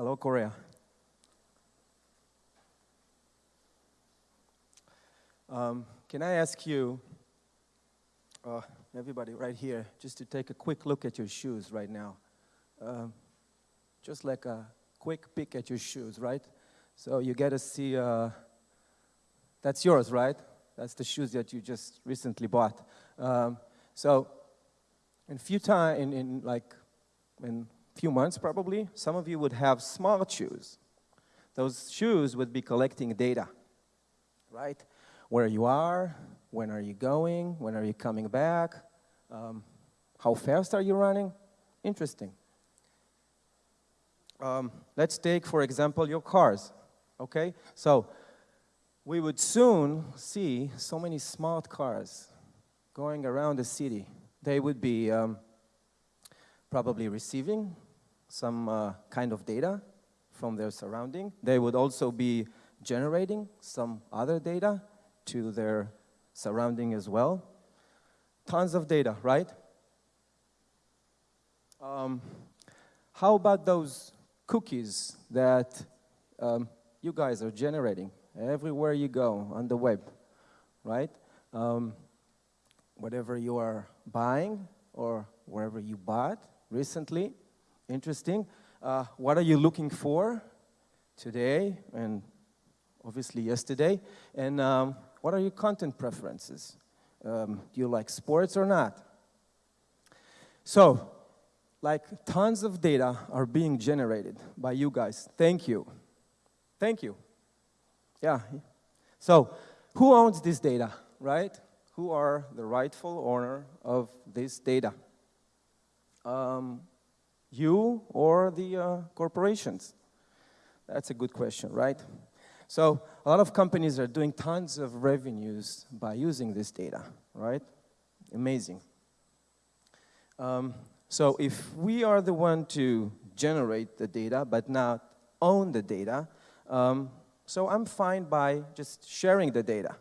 Hello, Korea. Um, can I ask you, uh, everybody right here, just to take a quick look at your shoes right now? Um, just like a quick peek at your shoes, right? So you get to see, uh, that's yours, right? That's the shoes that you just recently bought. Um, so in few time, in, in like, in few months probably, some of you would have smart shoes. Those shoes would be collecting data, right? Where you are, when are you going, when are you coming back, um, how fast are you running? Interesting. Um, let's take, for example, your cars, okay? So we would soon see so many smart cars going around the city. They would be um, probably receiving some uh, kind of data from their surrounding. They would also be generating some other data to their surrounding as well. Tons of data, right? Um, how about those cookies that um, you guys are generating everywhere you go on the web, right? Um, whatever you are buying or wherever you bought recently, interesting. Uh, what are you looking for today and obviously yesterday? And um, what are your content preferences? Um, do you like sports or not? So, like tons of data are being generated by you guys. Thank you. Thank you. Yeah. So, who owns this data, right? Who are the rightful owner of this data? Um, you or the uh, corporations? That's a good question, right? So a lot of companies are doing tons of revenues by using this data, right? Amazing. Um, so if we are the one to generate the data but not own the data, um, so I'm fine by just sharing the data,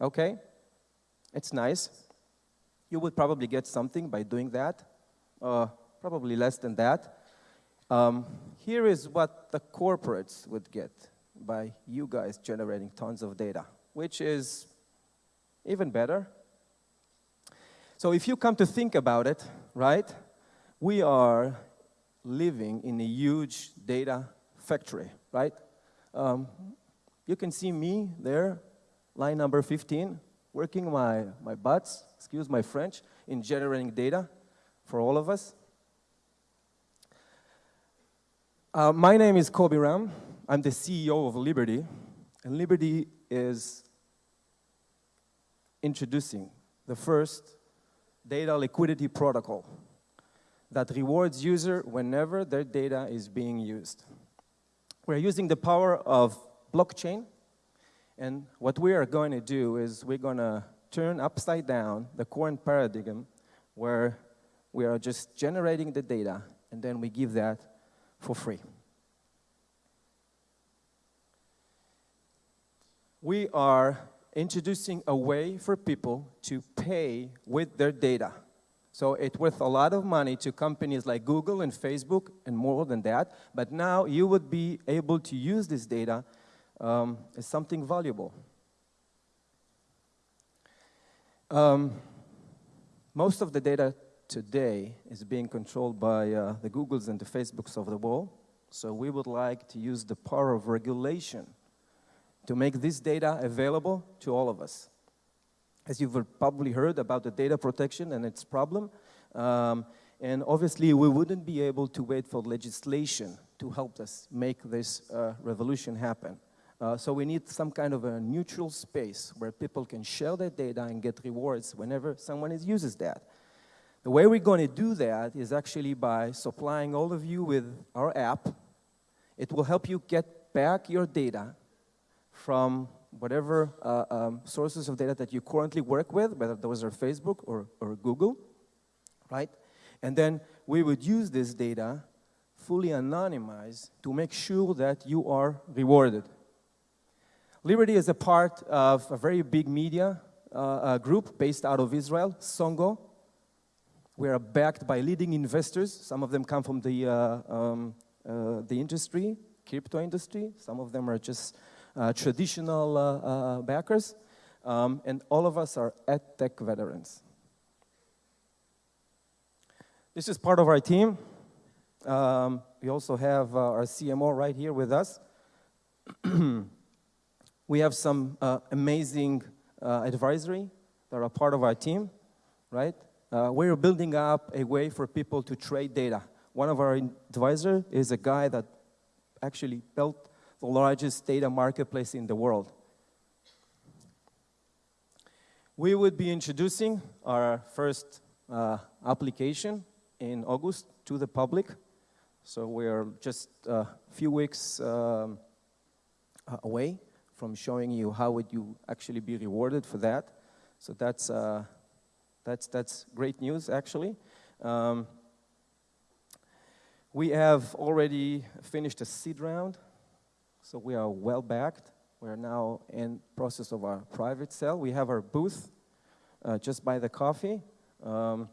okay? It's nice. You would probably get something by doing that. Uh, probably less than that. Um, here is what the corporates would get by you guys generating tons of data, which is even better. So if you come to think about it, right, we are living in a huge data factory, right? Um, you can see me there, line number 15, working my, my butts, excuse my French, in generating data for all of us. Uh, my name is Kobi Ram. I'm the CEO of Liberty, and Liberty is introducing the first data liquidity protocol that rewards user whenever their data is being used. We're using the power of blockchain, and what we are going to do is we're going to turn upside down the current paradigm where we are just generating the data and then we give that for free. We are introducing a way for people to pay with their data. So it's worth a lot of money to companies like Google and Facebook and more than that, but now you would be able to use this data um, as something valuable. Um, most of the data today is being controlled by uh, the Googles and the Facebooks of the world. So we would like to use the power of regulation to make this data available to all of us. As you've probably heard about the data protection and its problem, um, and obviously we wouldn't be able to wait for legislation to help us make this uh, revolution happen. Uh, so we need some kind of a neutral space where people can share their data and get rewards whenever someone uses that. The way we're going to do that is actually by supplying all of you with our app. It will help you get back your data from whatever uh, um, sources of data that you currently work with, whether those are Facebook or, or Google, right? And then we would use this data fully anonymized to make sure that you are rewarded. Liberty is a part of a very big media uh, group based out of Israel, Songo. We are backed by leading investors. Some of them come from the uh, um, uh, the industry, crypto industry. Some of them are just uh, traditional backers. Um, and all of us are EdTech veterans. This is part of our team. Um, we also have uh, our CMO right here with us. we have some uh, amazing uh, advisory that are part of our team, right? Uh, we're building up a way for people to trade data. One of our advisors is a guy that actually built the largest data marketplace in the world. We would be introducing our first uh, application in August to the public. So we're just a few weeks um, away from showing you how would you actually be rewarded for that. So that's, uh, that's, that's great news, actually. Um, we have already finished a seed round, so we are well backed. We're now in process of our private sale. We have our booth uh, just by the coffee. Um,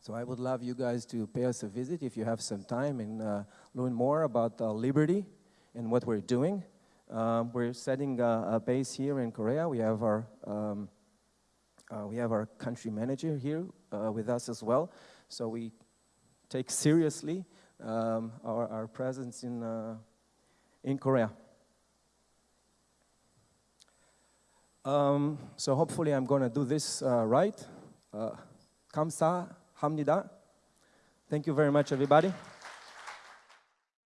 so I would love you guys to pay us a visit if you have some time and uh, learn more about uh, Liberty and what we're doing. Um, we're setting a, a, base here in Korea. We have our um, uh, we have our country manager here uh, with us as well. So we take seriously um, our, our, presence in, uh, in Korea. Um, so hopefully I'm going to do this uh, right. Uh, Kamsa hamnida. Thank you very much, everybody.